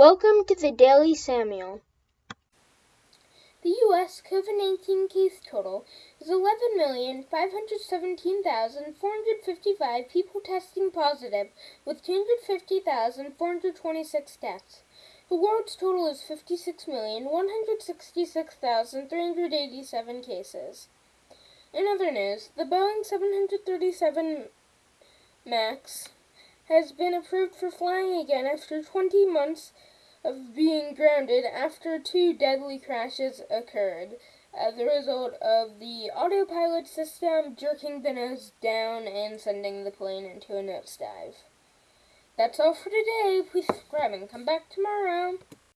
Welcome to the Daily Samuel. The U.S. COVID 19 case total is 11,517,455 people testing positive, with 250,426 deaths. The world's total is 56,166,387 cases. In other news, the Boeing 737 MAX has been approved for flying again after 20 months of being grounded after two deadly crashes occurred as a result of the autopilot system jerking the nose down and sending the plane into a nosedive. That's all for today. Please subscribe and come back tomorrow.